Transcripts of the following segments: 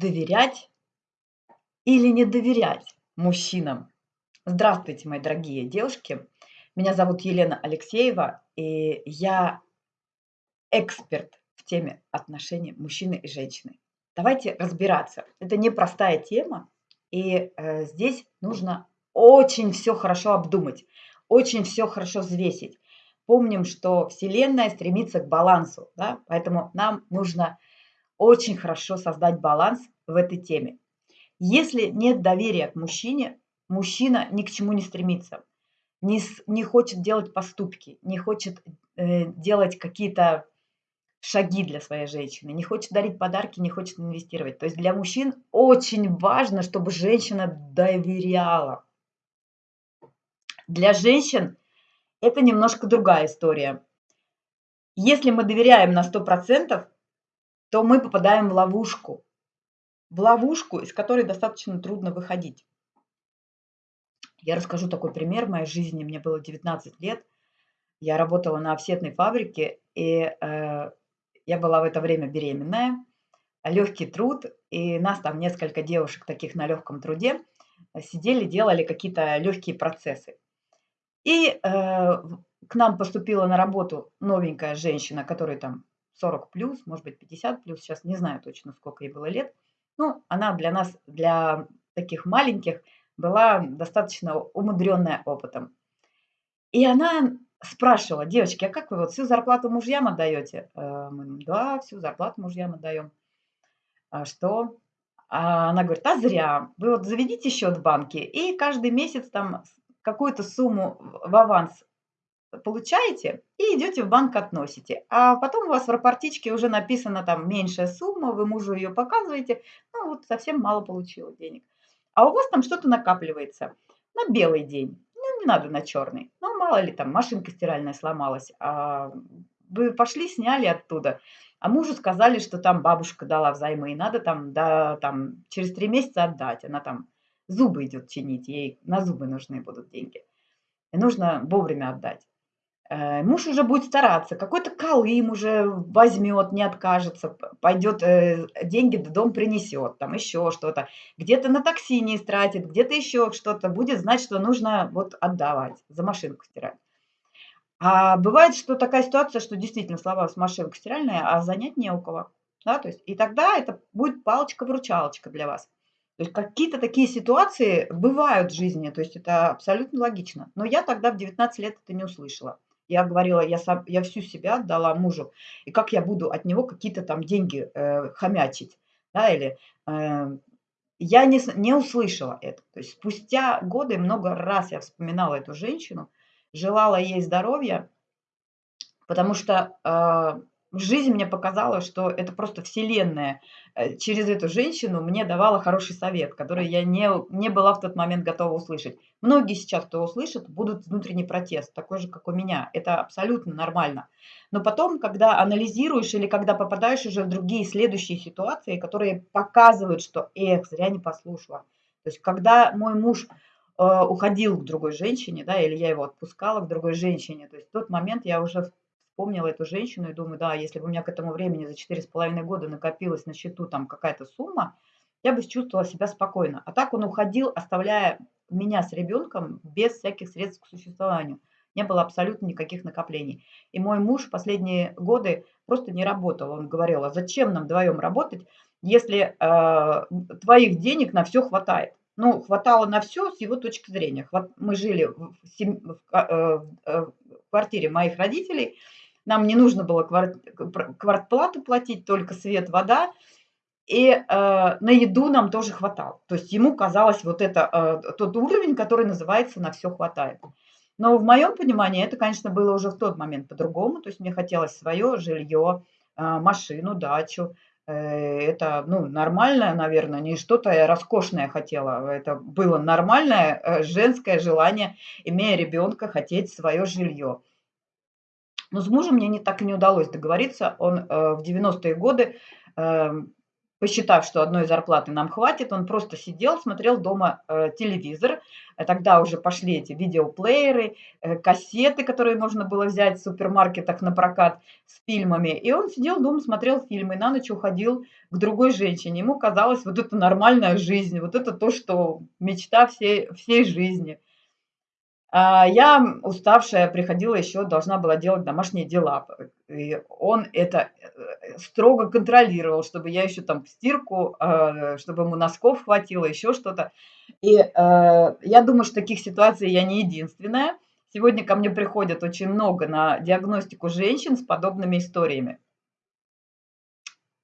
доверять или не доверять мужчинам. Здравствуйте, мои дорогие девушки. Меня зовут Елена Алексеева, и я эксперт в теме отношений мужчины и женщины. Давайте разбираться. Это непростая тема, и э, здесь нужно очень все хорошо обдумать, очень все хорошо взвесить. Помним, что Вселенная стремится к балансу, да? поэтому нам нужно очень хорошо создать баланс в этой теме. Если нет доверия к мужчине, мужчина ни к чему не стремится, не, не хочет делать поступки, не хочет э, делать какие-то шаги для своей женщины, не хочет дарить подарки, не хочет инвестировать. То есть для мужчин очень важно, чтобы женщина доверяла. Для женщин это немножко другая история. Если мы доверяем на 100%, то мы попадаем в ловушку. В ловушку, из которой достаточно трудно выходить. Я расскажу такой пример в моей жизни. Мне было 19 лет. Я работала на офсетной фабрике, и э, я была в это время беременная. Легкий труд, и нас там несколько девушек таких на легком труде сидели, делали какие-то легкие процессы. И э, к нам поступила на работу новенькая женщина, которая там 40 плюс, может быть 50 плюс, сейчас не знаю точно, сколько ей было лет. Ну, она для нас, для таких маленьких, была достаточно умудренная опытом. И она спрашивала, девочки, а как вы вот всю зарплату мужьям отдаете? Э, мы, да, всю зарплату мужьям отдаем. А что? А она говорит, а зря. Вы вот заведите счет в банке и каждый месяц там какую-то сумму в аванс получаете и идете в банк относите. А потом у вас в рапортичке уже написана там меньшая сумма, вы мужу ее показываете, ну вот совсем мало получила денег. А у вас там что-то накапливается на белый день. Ну, не надо на черный. Ну, мало ли там машинка стиральная сломалась. А вы пошли, сняли оттуда. А мужу сказали, что там бабушка дала взаймы, и надо там, да, там через три месяца отдать. Она там зубы идет чинить, ей на зубы нужны будут деньги. И нужно вовремя отдать. Э, муж уже будет стараться, какой-то колым уже возьмет, не откажется, пойдет, э, деньги в дом принесет, там еще что-то. Где-то на такси не истратит, где-то еще что-то. Будет знать, что нужно вот отдавать, за машинку стирать. А бывает, что такая ситуация, что действительно сломалась машинка стиральная, а занять не у кого. Да, то есть, и тогда это будет палочка-выручалочка для вас. То есть какие-то такие ситуации бывают в жизни, то есть это абсолютно логично. Но я тогда в 19 лет это не услышала. Я говорила, я, сам, я всю себя отдала мужу, и как я буду от него какие-то там деньги э, хомячить, да, или э, я не, не услышала это. То есть спустя годы много раз я вспоминала эту женщину, желала ей здоровья, потому что э, жизнь мне показала, что это просто вселенная э, через эту женщину мне давала хороший совет, который я не, не была в тот момент готова услышать. Многие сейчас, кто услышит, будут внутренний протест, такой же, как у меня. Это абсолютно нормально. Но потом, когда анализируешь или когда попадаешь уже в другие следующие ситуации, которые показывают, что эх, зря не послушала. То есть, когда мой муж э, уходил к другой женщине, да, или я его отпускала к другой женщине, то есть в тот момент я уже вспомнила эту женщину и думаю, да, если бы у меня к этому времени за четыре с половиной года накопилась на счету там какая-то сумма, я бы чувствовала себя спокойно. А так он уходил, оставляя меня с ребенком без всяких средств к существованию. Не было абсолютно никаких накоплений. И мой муж последние годы просто не работал. Он говорил, а зачем нам вдвоем работать, если э, твоих денег на все хватает? Ну, хватало на все с его точки зрения. Мы жили в, сем... в, э, э, в квартире моих родителей, нам не нужно было квартплату платить, только свет, вода. И э, на еду нам тоже хватало. То есть ему казалось вот это э, тот уровень, который называется «на все хватает». Но в моем понимании это, конечно, было уже в тот момент по-другому. То есть мне хотелось свое жилье, э, машину, дачу. Э, это ну, нормальное, наверное, не что-то роскошное хотела. Это было нормальное э, женское желание, имея ребенка, хотеть свое жилье. Но с мужем мне не, так и не удалось договориться. Он э, в 90-е годы э, посчитав, что одной зарплаты нам хватит, он просто сидел, смотрел дома э, телевизор. Э, тогда уже пошли эти видеоплееры, э, кассеты, которые можно было взять в супермаркетах на прокат с фильмами. И он сидел дома, смотрел фильмы, на ночь уходил к другой женщине. Ему казалось, вот это нормальная жизнь, вот это то, что мечта всей, всей жизни. А я, уставшая, приходила еще, должна была делать домашние дела. И он это э, строго контролировал, чтобы я еще там стирку, а, чтобы ему носков хватило, еще что-то. И э, я думаю, что таких ситуаций я не единственная. Сегодня ко мне приходят очень много на диагностику женщин с подобными историями.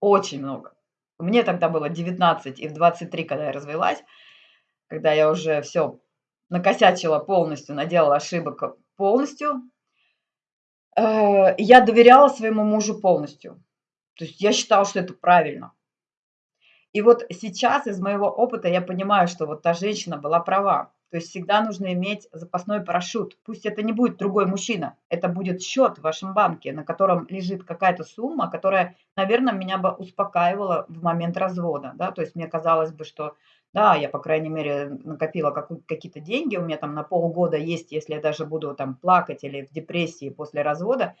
Очень много. Мне тогда было 19 и в 23, когда я развелась, когда я уже все накосячила полностью, наделала ошибок полностью, э, я доверяла своему мужу полностью. То есть я считала, что это правильно. И вот сейчас из моего опыта я понимаю, что вот та женщина была права. То есть всегда нужно иметь запасной парашют. Пусть это не будет другой мужчина, это будет счет в вашем банке, на котором лежит какая-то сумма, которая, наверное, меня бы успокаивала в момент развода. Да? То есть мне казалось бы, что да, я, по крайней мере, накопила какие-то деньги, у меня там на полгода есть, если я даже буду там плакать или в депрессии после развода,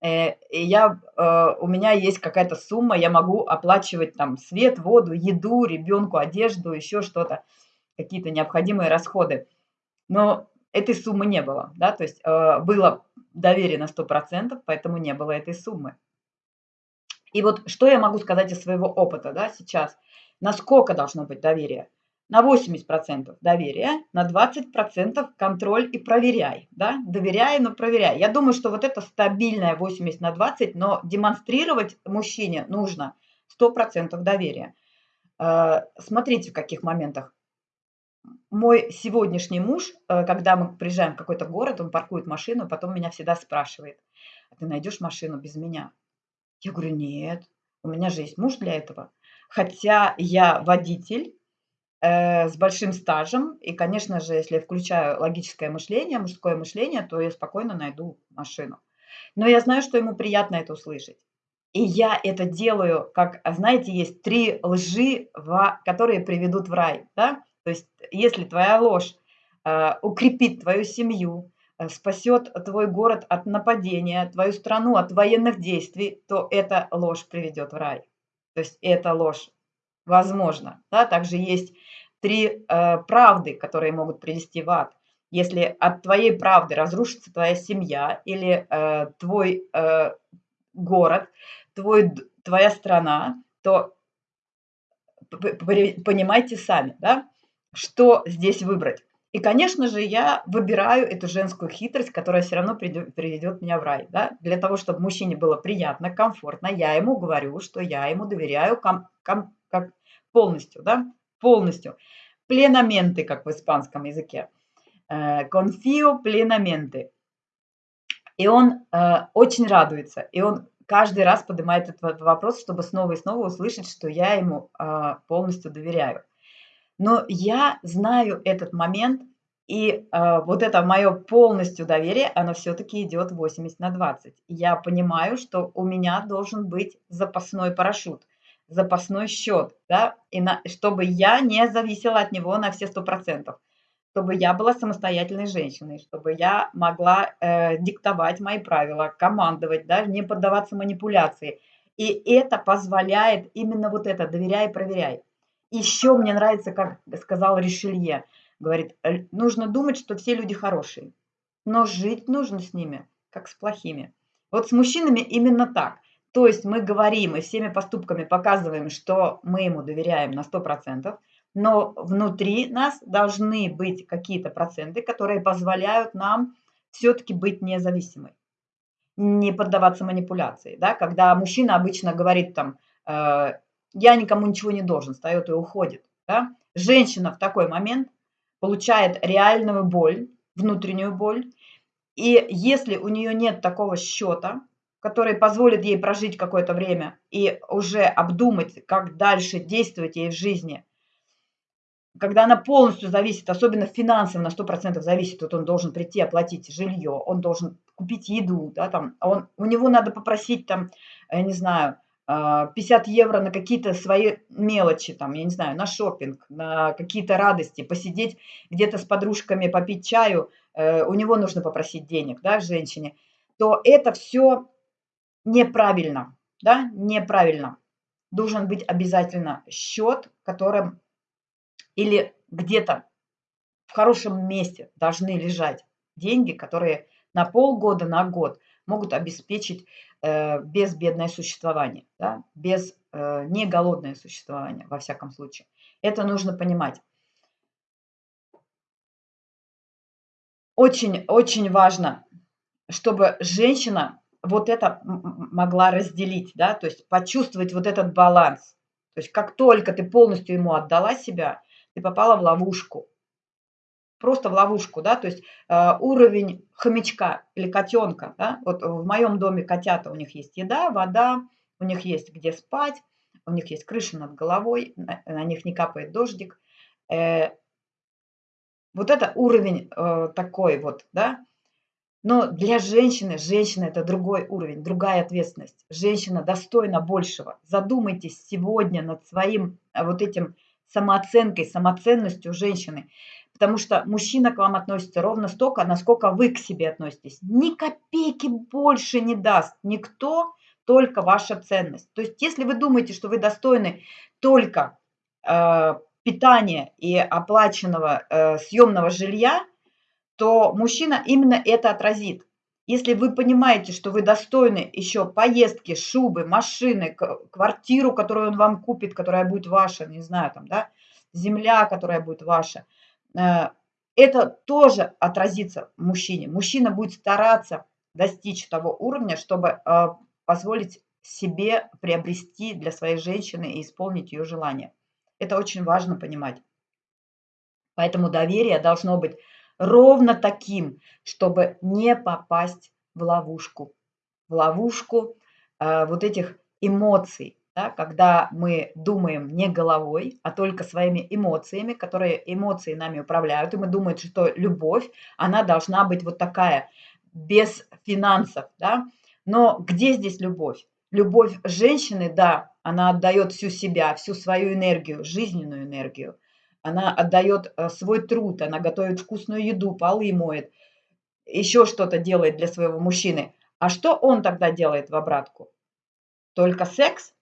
э, и я, э, у меня есть какая-то сумма, я могу оплачивать там свет, воду, еду, ребенку, одежду, еще что-то, какие-то необходимые расходы. Но этой суммы не было, да, то есть э, было доверие на 100%, поэтому не было этой суммы. И вот что я могу сказать из своего опыта, да, сейчас – Насколько должно быть доверие? На 80% доверия, на 20% контроль и проверяй. Да? Доверяй, но проверяй. Я думаю, что вот это стабильное 80 на 20, но демонстрировать мужчине нужно 100% доверия. Э, смотрите, в каких моментах. Мой сегодняшний муж, э, когда мы приезжаем в какой-то город, он паркует машину, потом меня всегда спрашивает, а ты найдешь машину без меня? Я говорю, нет, у меня же есть муж для этого хотя я водитель э, с большим стажем, и, конечно же, если я включаю логическое мышление, мужское мышление, то я спокойно найду машину. Но я знаю, что ему приятно это услышать. И я это делаю, как, а знаете, есть три лжи, которые приведут в рай. Да? То есть, если твоя ложь э, укрепит твою семью, э, спасет твой город от нападения, твою страну от военных действий, то эта ложь приведет в рай. То есть это ложь. Возможно. Да? Также есть три э, правды, которые могут привести в ад. Если от твоей правды разрушится твоя семья или э, твой э, город, твой, твоя страна, то понимайте сами, да, что здесь выбрать. И, конечно же, я выбираю эту женскую хитрость, которая все равно приведет меня в рай. Да? Для того, чтобы мужчине было приятно, комфортно, я ему говорю, что я ему доверяю ком, ком, как полностью, да, полностью. Пленаменты, как в испанском языке. Конфио э, пленаменты. И он э, очень радуется, и он каждый раз поднимает этот вопрос, чтобы снова и снова услышать, что я ему э, полностью доверяю. Но я знаю этот момент, и э, вот это мое полностью доверие, оно все-таки идет 80 на 20. Я понимаю, что у меня должен быть запасной парашют, запасной счет, да, и на, чтобы я не зависела от него на все 100%, чтобы я была самостоятельной женщиной, чтобы я могла э, диктовать мои правила, командовать, да, не поддаваться манипуляции. И это позволяет именно вот это «доверяй, проверяй». Еще мне нравится, как сказал Ришелье, говорит, нужно думать, что все люди хорошие, но жить нужно с ними, как с плохими. Вот с мужчинами именно так. То есть мы говорим и всеми поступками показываем, что мы ему доверяем на 100%, но внутри нас должны быть какие-то проценты, которые позволяют нам все-таки быть независимой, не поддаваться манипуляции. Да? Когда мужчина обычно говорит там, э, я никому ничего не должен, встает и уходит. Да? Женщина в такой момент получает реальную боль, внутреннюю боль, и если у нее нет такого счета, который позволит ей прожить какое-то время и уже обдумать, как дальше действовать ей в жизни, когда она полностью зависит, особенно финансово на 100% зависит, вот он должен прийти оплатить жилье, он должен купить еду, да, там, он, у него надо попросить там, я не знаю, 50 евро на какие-то свои мелочи, там, я не знаю, на шопинг, на какие-то радости, посидеть где-то с подружками, попить чаю, э, у него нужно попросить денег, да, женщине, то это все неправильно, да, неправильно. Должен быть обязательно счет, которым или где-то в хорошем месте должны лежать деньги, которые на полгода, на год могут обеспечить э, безбедное существование, да, без э, не голодное существование, во всяком случае. Это нужно понимать. Очень, очень важно, чтобы женщина вот это могла разделить, да, то есть почувствовать вот этот баланс. То есть как только ты полностью ему отдала себя, ты попала в ловушку. Просто в ловушку, да, то есть э, уровень хомячка или котенка, да, вот в моем доме котята, у них есть еда, вода, у них есть где спать, у них есть крыша над головой, на, на них не капает дождик. Э, вот это уровень э, такой вот, да, но для женщины, женщина это другой уровень, другая ответственность. Женщина достойна большего. Задумайтесь сегодня над своим э, вот этим самооценкой, самоценностью женщины. Потому что мужчина к вам относится ровно столько, насколько вы к себе относитесь. Ни копейки больше не даст никто, только ваша ценность. То есть если вы думаете, что вы достойны только э, питания и оплаченного э, съемного жилья, то мужчина именно это отразит. Если вы понимаете, что вы достойны еще поездки, шубы, машины, квартиру, которую он вам купит, которая будет ваша, не знаю, там, да, земля, которая будет ваша, это тоже отразится мужчине. Мужчина будет стараться достичь того уровня, чтобы э, позволить себе приобрести для своей женщины и исполнить ее желание. Это очень важно понимать. Поэтому доверие должно быть ровно таким, чтобы не попасть в ловушку. В ловушку э, вот этих эмоций, да, когда мы думаем не головой, а только своими эмоциями, которые эмоции нами управляют, и мы думаем, что любовь, она должна быть вот такая, без финансов, да. Но где здесь любовь? Любовь женщины, да, она отдает всю себя, всю свою энергию, жизненную энергию – она отдает э, свой труд, она готовит вкусную еду, полы моет, еще что-то делает для своего мужчины. А что он тогда делает в обратку? Только секс?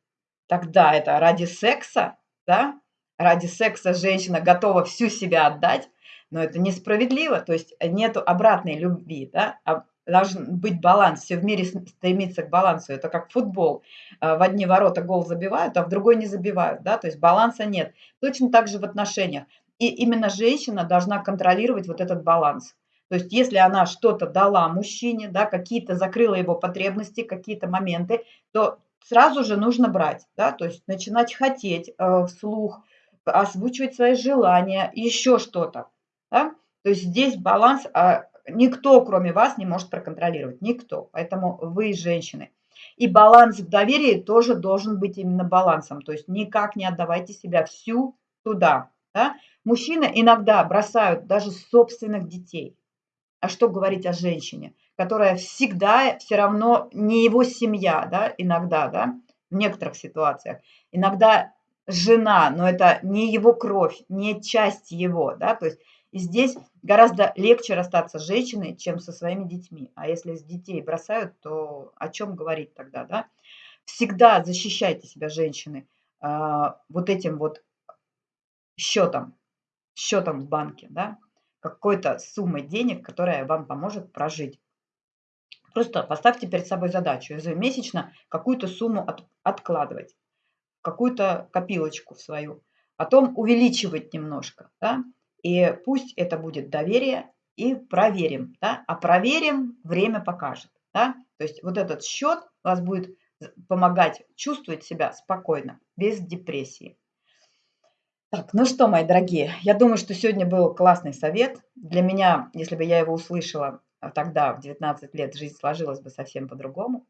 Тогда это ради секса, да? Ради секса женщина готова всю себя отдать, но это несправедливо, то есть нету обратной любви, да? А должен быть баланс, все в мире стремится к балансу, это как футбол, а, в одни ворота гол забивают, а в другой не забивают, да, то есть баланса нет. Точно так же в отношениях. И именно женщина должна контролировать вот этот баланс. То есть если она что-то дала мужчине, да, какие-то закрыла его потребности, какие-то моменты, то сразу же нужно брать, да, то есть начинать хотеть э, вслух, озвучивать свои желания, еще что-то, да. То есть здесь баланс, а никто, кроме вас, не может проконтролировать. Никто. Поэтому вы женщины. И баланс в доверии тоже должен быть именно балансом. То есть никак не отдавайте себя всю туда. Да? Мужчины иногда бросают даже собственных детей. А что говорить о женщине, которая всегда все равно не его семья, да, иногда, да, в некоторых ситуациях. Иногда жена, но это не его кровь, не часть его, да, то есть здесь гораздо легче расстаться с женщиной, чем со своими детьми. А если с детей бросают, то о чем говорить тогда, да? Всегда защищайте себя, женщины, а, вот этим вот счетом, счетом в банке, да? Какой-то суммой денег, которая вам поможет прожить. Просто поставьте перед собой задачу ежемесячно какую-то сумму от, откладывать, какую-то копилочку в свою, потом увеличивать немножко, да? И пусть это будет доверие и проверим, да, а проверим, время покажет, да. То есть вот этот счет вас будет помогать чувствовать себя спокойно, без депрессии. Так, ну что, мои дорогие, я думаю, что сегодня был классный совет. Для меня, если бы я его услышала а, тогда, в 19 лет, жизнь сложилась бы совсем по-другому.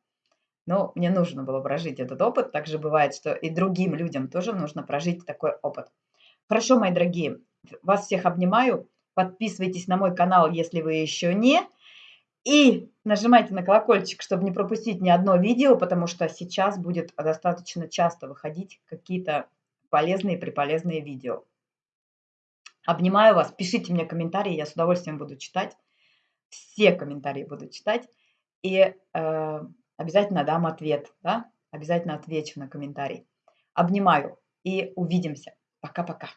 Но мне нужно было прожить этот опыт. Также бывает, что и другим людям тоже нужно прожить такой опыт. Хорошо, мои дорогие, вас всех обнимаю. Подписывайтесь на мой канал, если вы еще не. И нажимайте на колокольчик, чтобы не пропустить ни одно видео, потому что сейчас будет достаточно часто выходить какие-то полезные и приполезные видео. Обнимаю вас, пишите мне комментарии, я с удовольствием буду читать. Все комментарии буду читать. И э, обязательно дам ответ, да? Обязательно отвечу на комментарий. Обнимаю и увидимся. Пока-пока.